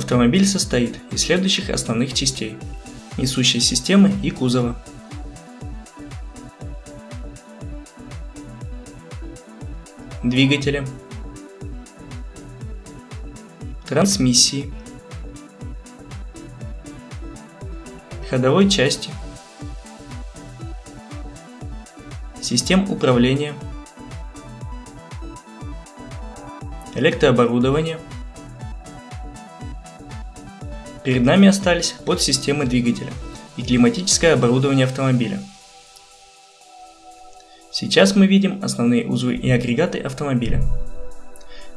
Автомобиль состоит из следующих основных частей – несущей системы и кузова. Двигателя. Трансмиссии. Ходовой части. Систем управления. Электрооборудование – Перед нами остались подсистемы двигателя и климатическое оборудование автомобиля. Сейчас мы видим основные узлы и агрегаты автомобиля.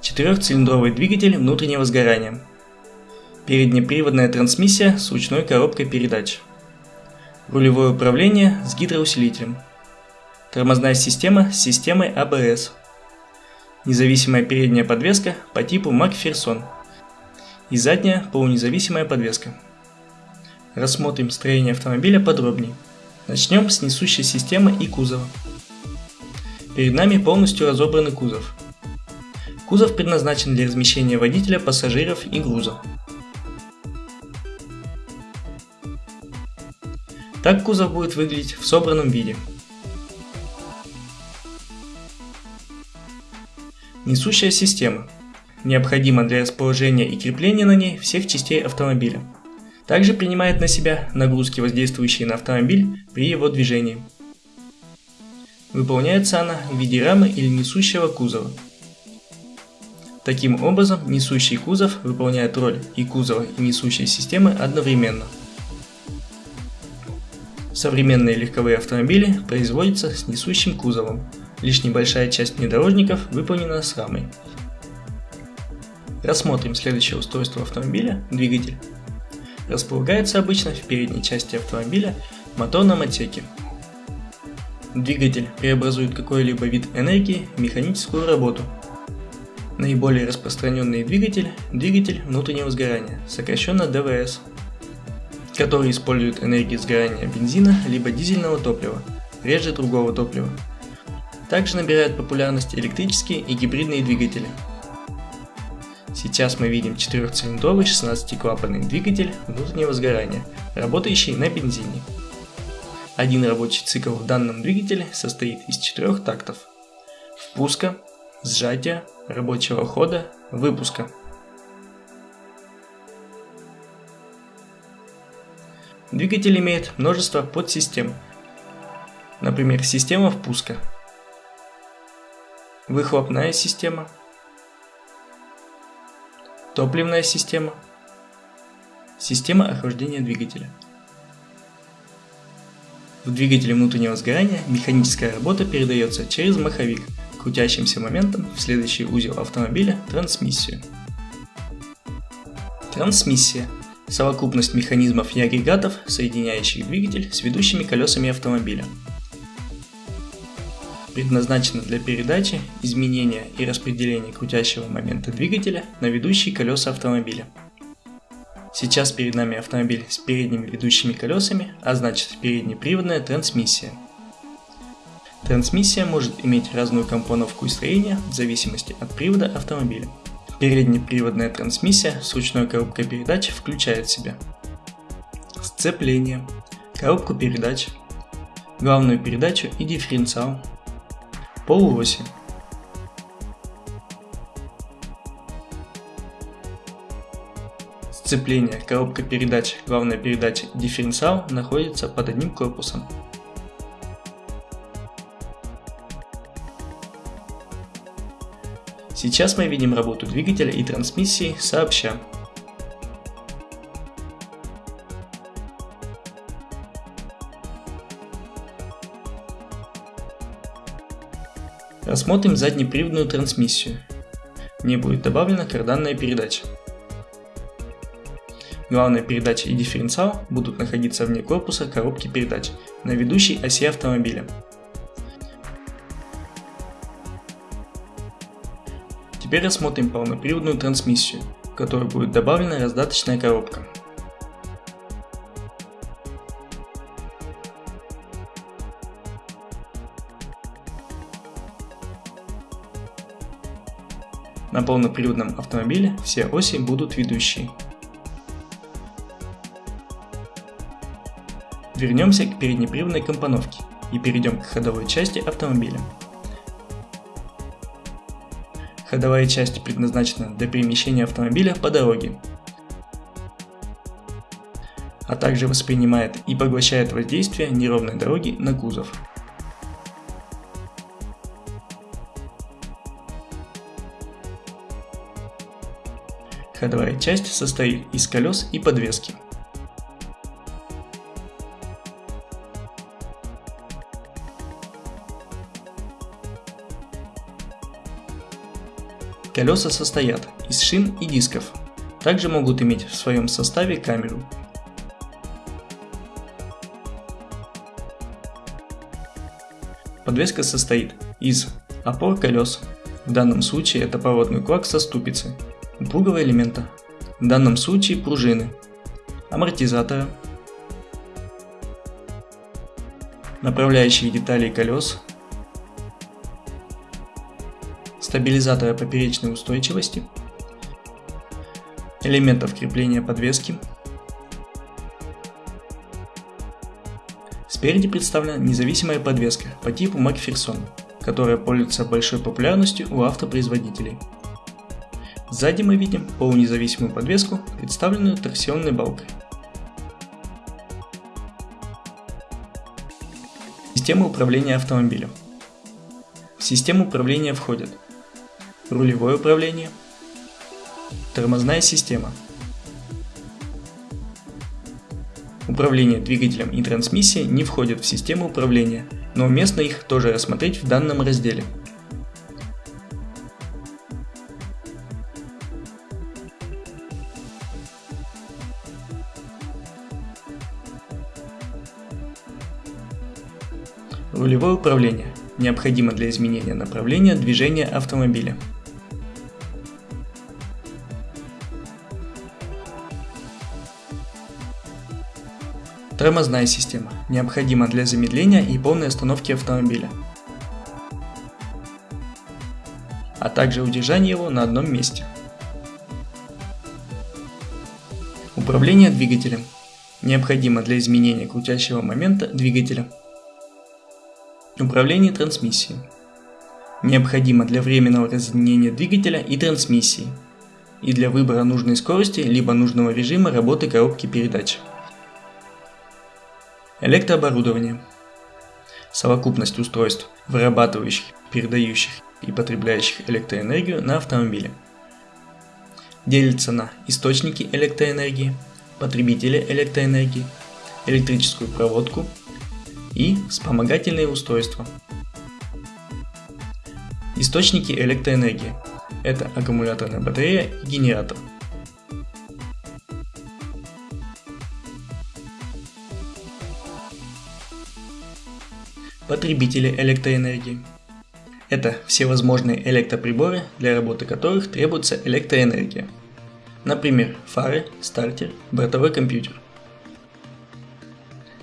Четырехцилиндровый двигатель внутреннего сгорания. Переднеприводная трансмиссия с ручной коробкой передач. Рулевое управление с гидроусилителем. Тормозная система с системой ABS. А Независимая передняя подвеска по типу Макферсон – и задняя полунезависимая подвеска. Рассмотрим строение автомобиля подробнее. Начнем с несущей системы и кузова. Перед нами полностью разобранный кузов. Кузов предназначен для размещения водителя, пассажиров и груза. Так кузов будет выглядеть в собранном виде. Несущая система необходимо для расположения и крепления на ней всех частей автомобиля. Также принимает на себя нагрузки, воздействующие на автомобиль при его движении. Выполняется она в виде рамы или несущего кузова. Таким образом, несущий кузов выполняет роль и кузова, и несущей системы одновременно. Современные легковые автомобили производятся с несущим кузовом, лишь небольшая часть внедорожников выполнена с рамой. Рассмотрим следующее устройство автомобиля – двигатель. Располагается обычно в передней части автомобиля в моторном отсеке. Двигатель преобразует какой-либо вид энергии в механическую работу. Наиболее распространенный двигатель – двигатель внутреннего сгорания, сокращенно ДВС, который использует энергию сгорания бензина либо дизельного топлива, реже другого топлива. Также набирают популярность электрические и гибридные двигатели – Сейчас мы видим четырехцилиндровый 16-клапанный двигатель внутреннего сгорания, работающий на бензине. Один рабочий цикл в данном двигателе состоит из четырех тактов. Впуска, сжатия, рабочего хода, выпуска. Двигатель имеет множество подсистем. Например, система впуска, выхлопная система – Топливная система. Система охлаждения двигателя. В двигателе внутреннего сгорания механическая работа передается через маховик крутящимся моментом в следующий узел автомобиля – трансмиссию. Трансмиссия – совокупность механизмов и агрегатов, соединяющих двигатель с ведущими колесами автомобиля – предназначена для передачи, изменения и распределения крутящего момента двигателя на ведущие колеса автомобиля. Сейчас перед нами автомобиль с передними ведущими колесами, а значит переднеприводная трансмиссия. Трансмиссия может иметь разную компоновку и строение в зависимости от привода автомобиля. Переднеприводная трансмиссия с ручной коробкой передач включает в себя сцепление, коробку передач, главную передачу и дифференциал, полуоси Сцепление, коробка передач, главная передача дифференциал находятся под одним корпусом. Сейчас мы видим работу двигателя и трансмиссии сообща. Рассмотрим заднеприводную трансмиссию. Не будет добавлена карданная передача. Главная передача и дифференциал будут находиться вне корпуса коробки передач на ведущей оси автомобиля. Теперь рассмотрим полноприводную трансмиссию, в которой будет добавлена раздаточная коробка. На полноприводном автомобиле все оси будут ведущие. Вернемся к переднеприводной компоновке и перейдем к ходовой части автомобиля. Ходовая часть предназначена для перемещения автомобиля по дороге, а также воспринимает и поглощает воздействие неровной дороги на кузов. Ходовая часть состоит из колес и подвески. Колеса состоят из шин и дисков. Также могут иметь в своем составе камеру. Подвеска состоит из опор колес, в данном случае это поворотный кулак со ступицей, упругого элемента, в данном случае пружины, амортизатора, направляющие детали колес, стабилизатора поперечной устойчивости, элементов крепления подвески. Спереди представлена независимая подвеска по типу Макферсон, которая пользуется большой популярностью у автопроизводителей. Сзади мы видим полунезависимую подвеску, представленную торсионной балкой. Система управления автомобилем. В систему управления входят рулевое управление, тормозная система, Управление двигателем и трансмиссией не входят в систему управления, но уместно их тоже рассмотреть в данном разделе. Рулевое управление необходимо для изменения направления движения автомобиля. Тормозная система необходима для замедления и полной остановки автомобиля, а также удержания его на одном месте. Управление двигателем необходимо для изменения крутящего момента двигателя. Управление трансмиссией необходимо для временного разъединения двигателя и трансмиссии и для выбора нужной скорости либо нужного режима работы коробки передач. Электрооборудование. Совокупность устройств, вырабатывающих, передающих и потребляющих электроэнергию на автомобиле. Делится на источники электроэнергии, потребители электроэнергии, электрическую проводку и вспомогательные устройства. Источники электроэнергии – это аккумуляторная батарея и генератор – Потребители электроэнергии. Это всевозможные электроприборы, для работы которых требуется электроэнергия. Например, фары, стартер, бортовой компьютер.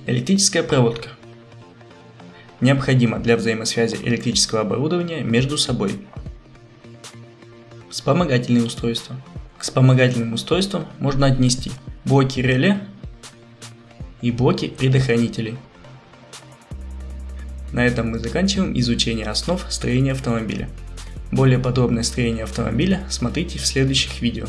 Электрическая проводка. Необходима для взаимосвязи электрического оборудования между собой. Вспомогательные устройства. К вспомогательным устройствам можно отнести блоки реле и блоки предохранителей. На этом мы заканчиваем изучение основ строения автомобиля. Более подробное строение автомобиля смотрите в следующих видео.